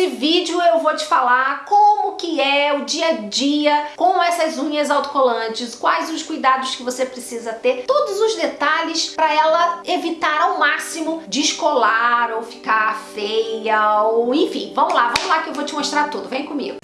Nesse vídeo eu vou te falar como que é o dia a dia com essas unhas autocolantes, quais os cuidados que você precisa ter, todos os detalhes para ela evitar ao máximo descolar ou ficar feia ou enfim. Vamos lá, vamos lá que eu vou te mostrar tudo. Vem comigo.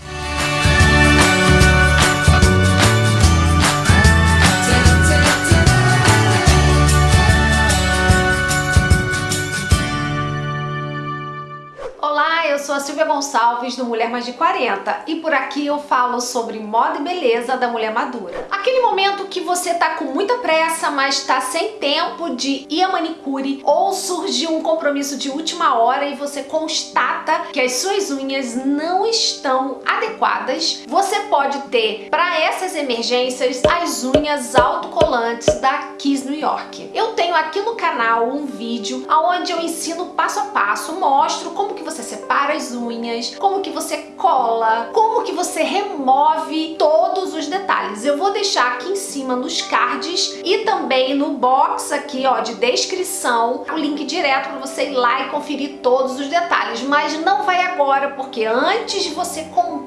Gonçalves do Mulher Mais de 40 e por aqui eu falo sobre moda e beleza da mulher madura. Aquele momento que você tá com muita pressa, mas tá sem tempo de ir a manicure ou surgiu um compromisso de última hora e você constata que as suas unhas não estão adequadas, você pode ter para essas emergências as unhas autocolantes da Kiss New York. Eu tenho aqui no canal um vídeo onde eu ensino passo a passo, mostro como que você separa para as unhas, como que você cola, como que você remove todos os detalhes. Eu vou deixar aqui em cima nos cards e também no box aqui ó de descrição o link direto para você ir lá e conferir todos os detalhes, mas não vai agora porque antes de você comprar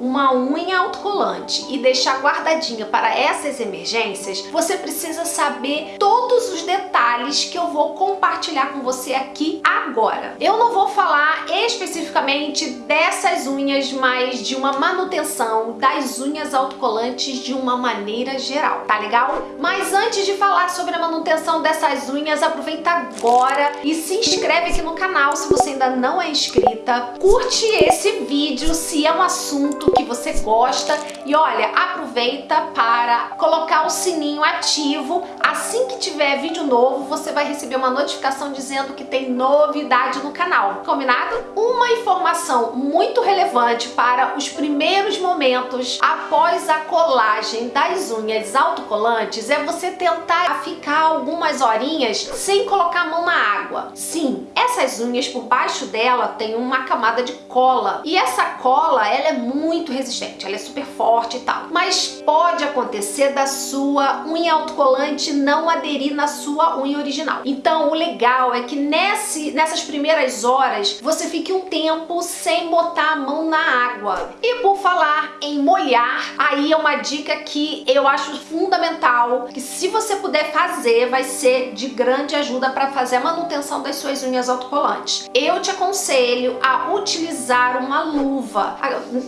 uma unha autocolante e deixar guardadinha para essas emergências, você precisa saber todos os detalhes que eu vou compartilhar com você aqui agora. Eu não vou falar especificamente dessas unhas, mas de uma manutenção das unhas autocolantes de uma maneira geral, tá legal? Mas antes de falar sobre a manutenção dessas unhas, aproveita agora e se inscreve aqui no canal se você ainda não é inscrita. Curte esse vídeo se é um assunto que você gosta. E olha, aproveita para colocar o sininho ativo. Assim que tiver vídeo novo, você vai receber uma notificação dizendo que tem novidade no canal. Combinado? Uma informação muito relevante para os primeiros momentos após a colagem das unhas autocolantes é você tentar ficar algumas horinhas sem colocar a mão na água. Sim, essas unhas por baixo dela tem uma camada de cola e essa cola ela é muito resistente, ela é super forte e tal. Mas pode acontecer da sua unha autocolante não aderir na sua unha original. Então o legal é que nesse, nessas primeiras horas você fique um tempo sem botar a mão na água. E por falar em molhar, aí é uma dica que eu acho fundamental, que se você puder fazer, vai ser de grande ajuda para fazer a manutenção das suas unhas autocolantes. Eu te aconselho a utilizar uma luva,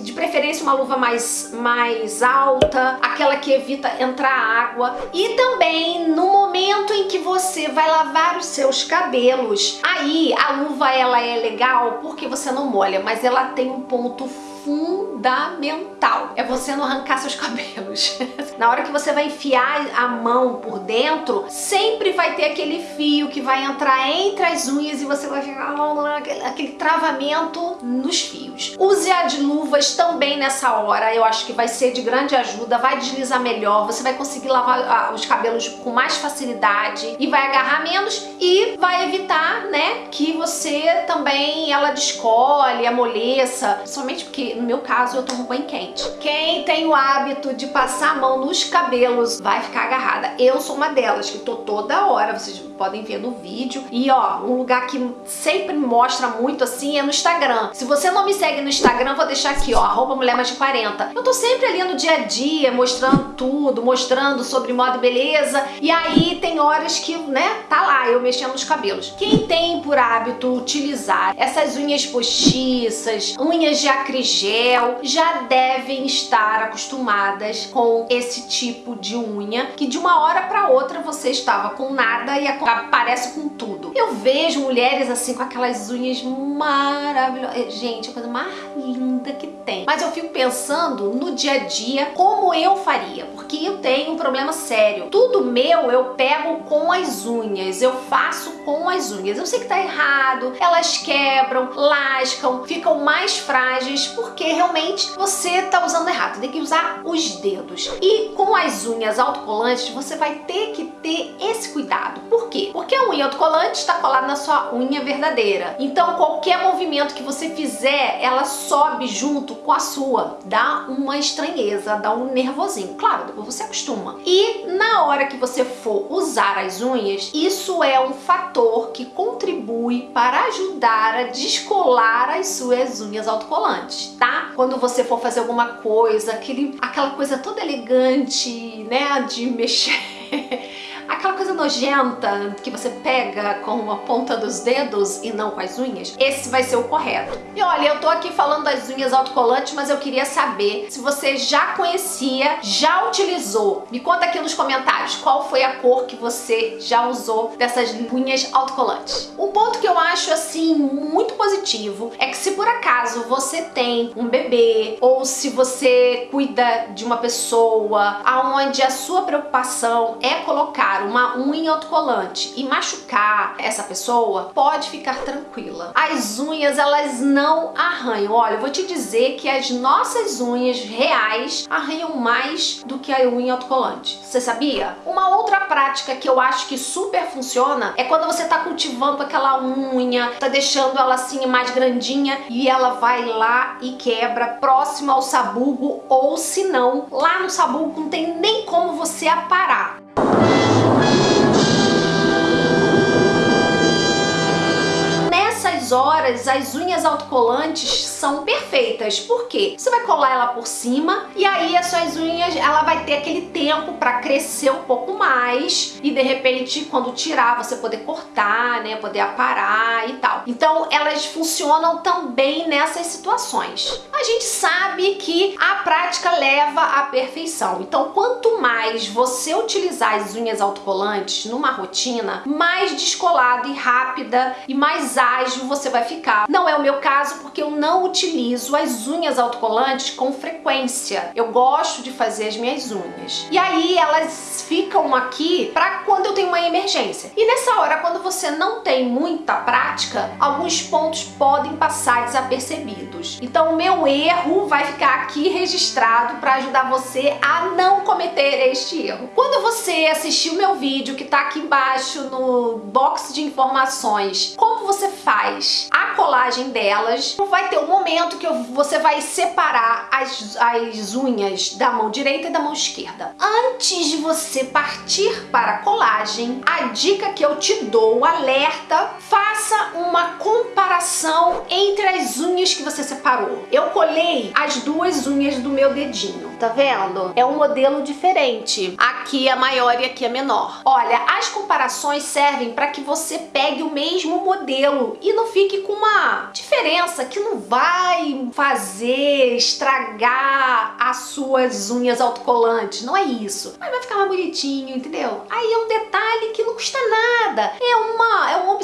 de preferência uma luva mais, mais alta, aquela que evita entrar água. E também no momento em que você vai lavar os seus cabelos, aí a luva ela é legal porque você não molha, mas ela tem um ponto fundamental. É você não arrancar seus cabelos. Na hora que você vai enfiar a mão por dentro, sempre vai ter aquele fio que vai entrar entre as unhas e você vai ficar aquele travamento nos fios. Use a de luvas também nessa hora, eu acho que vai ser de grande ajuda, vai deslizar melhor, você vai conseguir lavar os cabelos com mais facilidade e vai agarrar menos e vai evitar, né, que você também ela descolhe, amoleça, somente porque no meu caso eu tomo banho quente. Quem tem o hábito de passar a mão nos cabelos vai ficar agarrada. Eu sou uma delas, que tô toda hora, vocês podem ver no vídeo. E ó, um lugar que sempre mostra muito assim é no Instagram. Se você não me segue no Instagram, vou deixar aqui, ó, arroba mulher mais de 40. Eu tô sempre ali no dia a dia, mostrando tudo, mostrando sobre moda e beleza. E aí tem horas que, né, tá lá, eu mexendo nos cabelos. Quem tem por hábito utilizar essas unhas postiças, unhas de acrigel, já devem estar acostumadas com esse tipo de unha, que de uma hora para outra você estava com nada e aparece com tudo. Eu vejo mulheres assim com aquelas unhas maravilhosas. Gente, a coisa mais linda que tem. Mas eu fico pensando no dia a dia como eu faria, porque eu tenho um problema sério. Tudo meu eu pego com as unhas, eu faço com as unhas. Eu sei que tá errado, elas quebram, lascam, ficam mais frágeis, porque realmente você tá usando errado. Tem que usar os dedos. E com as unhas autocolantes, você vai ter que ter esse cuidado. Por quê? Porque a unha autocolante está colada na sua unha verdadeira. Então qualquer movimento que você fizer, ela sobe junto com a sua. Dá uma estranheza, dá um nervosinho. Claro, depois você acostuma. E na hora que você for usar as unhas, isso é um fator que contribui para ajudar a descolar as suas unhas autocolantes, tá? Quando você for fazer alguma coisa, aquele, aquela coisa toda elegante, né, de mexer aquela coisa nojenta que você pega com a ponta dos dedos e não com as unhas, esse vai ser o correto. E olha, eu tô aqui falando das unhas autocolantes, mas eu queria saber se você já conhecia, já utilizou. Me conta aqui nos comentários qual foi a cor que você já usou dessas unhas autocolantes. Um ponto que eu acho assim muito positivo é que se por acaso você tem um bebê ou se você cuida de uma pessoa aonde a sua preocupação é colocar uma unha autocolante e machucar essa pessoa, pode ficar tranquila. As unhas, elas não arranham. Olha, eu vou te dizer que as nossas unhas reais arranham mais do que a unha autocolante. Você sabia? Uma outra prática que eu acho que super funciona é quando você tá cultivando aquela unha, tá deixando ela assim mais grandinha e ela vai lá e quebra próximo ao sabugo ou se não, lá no sabugo não tem nem como você aparar. Horas as unhas autocolantes são perfeitas. Por quê? Você vai colar ela por cima e aí as suas unhas, ela vai ter aquele tempo para crescer um pouco mais e de repente quando tirar você poder cortar, né, poder aparar e tal. Então elas funcionam também nessas situações. A gente sabe que a prática leva à perfeição. Então quanto mais você utilizar as unhas autocolantes numa rotina, mais descolado e rápida e mais ágil você vai ficar. Não é o meu caso porque eu não utilizo as unhas autocolantes com frequência. Eu gosto de fazer as minhas unhas. E aí elas ficam aqui para quando eu tenho uma emergência. E nessa hora, quando você não tem muita prática, alguns pontos podem passar desapercebidos. Então o meu erro vai ficar aqui registrado para ajudar você a não cometer este erro. Quando você assistir o meu vídeo que está aqui embaixo no box de informações, como você faz a colagem delas, vai ter um momento que você vai separar as, as unhas da mão direita e da mão esquerda. Antes de você partir para a colagem, a dica que eu te dou, o alerta, faça uma comparação entre as unhas que você separou. Eu colei as duas unhas do meu dedinho, tá vendo? É um modelo diferente. Aqui é maior e aqui é menor. Olha, as comparações servem para que você pegue o mesmo modelo e não fique com uma diferença que não vai fazer estragar as suas unhas autocolantes. Não é isso. Mas vai ficar mais bonitinho, entendeu? Aí é um detalhe que não custa nada. É uma, é uma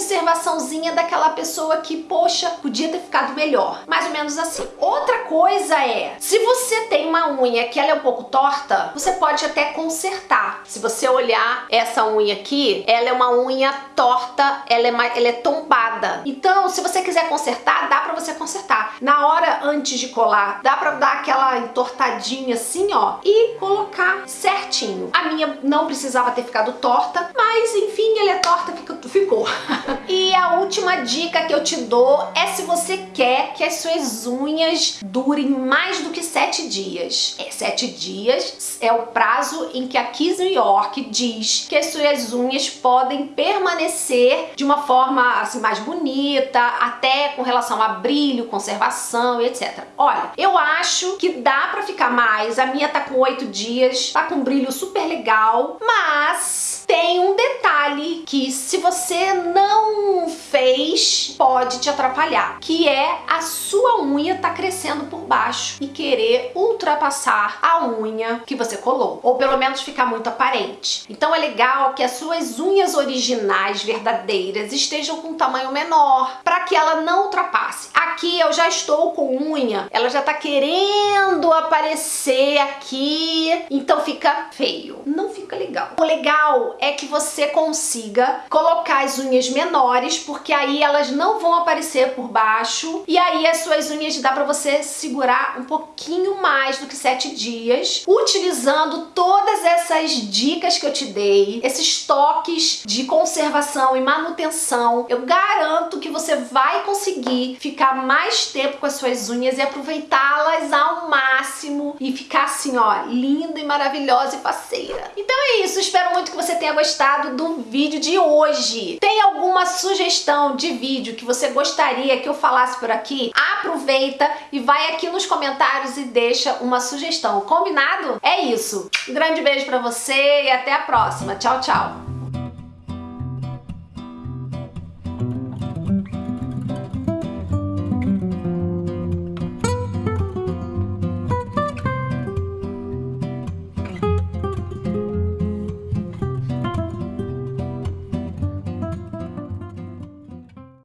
observaçãozinha daquela pessoa que, poxa, podia ter ficado melhor. Mais ou menos assim. Outra coisa é, se você tem uma unha que ela é um pouco torta, você pode até consertar. Se você olhar essa unha aqui, ela é uma unha torta, ela é, ela é tombada. Então, se você quiser consertar, dá pra você consertar. Na hora antes de colar, dá pra dar aquela entortadinha assim, ó, e colocar certinho. A minha não precisava ter ficado torta, mas enfim, ela é torta, ficou. e a última dica que eu te dou é se você quer que as suas unhas durem mais do que sete dias. É, sete dias é o prazo em que a Kiss New York diz que as suas unhas podem permanecer de uma forma assim mais bonita, até com relação a brilho, conservação e etc. Olha, eu acho que dá pra ficar mais. A minha tá com oito dias, tá com um brilho super legal, mas tem um detalhe que se você não fez, pode te atrapalhar, que é a sua unha tá crescendo por baixo e querer ultrapassar a unha que você colou, ou pelo menos ficar muito aparente. Então é legal que as suas unhas originais, verdadeiras, estejam com um tamanho menor, para que ela não ultrapasse. Aqui eu já estou com unha, ela já tá querendo aparecer aqui, então fica feio, não fica legal. O legal é que você consiga colocar as unhas menores, porque aí elas não vão aparecer por baixo e aí as suas unhas dá pra você segurar um pouquinho mais do que 7 dias, utilizando todas essas dicas que eu te dei, esses toques de conservação e manutenção. Eu garanto que você vai conseguir ficar mais tempo com as suas unhas e aproveitá-las ao máximo e ficar assim, ó, linda e maravilhosa e faceira. Então é isso, espero muito que você tenha gostado do vídeo de hoje. Tem alguma sugestão de vídeo que você gostaria que eu falasse por aqui? Aproveita e vai aqui nos comentários e deixa uma sugestão. Combinado? É isso. Um grande beijo pra você e até a próxima. Tchau, tchau.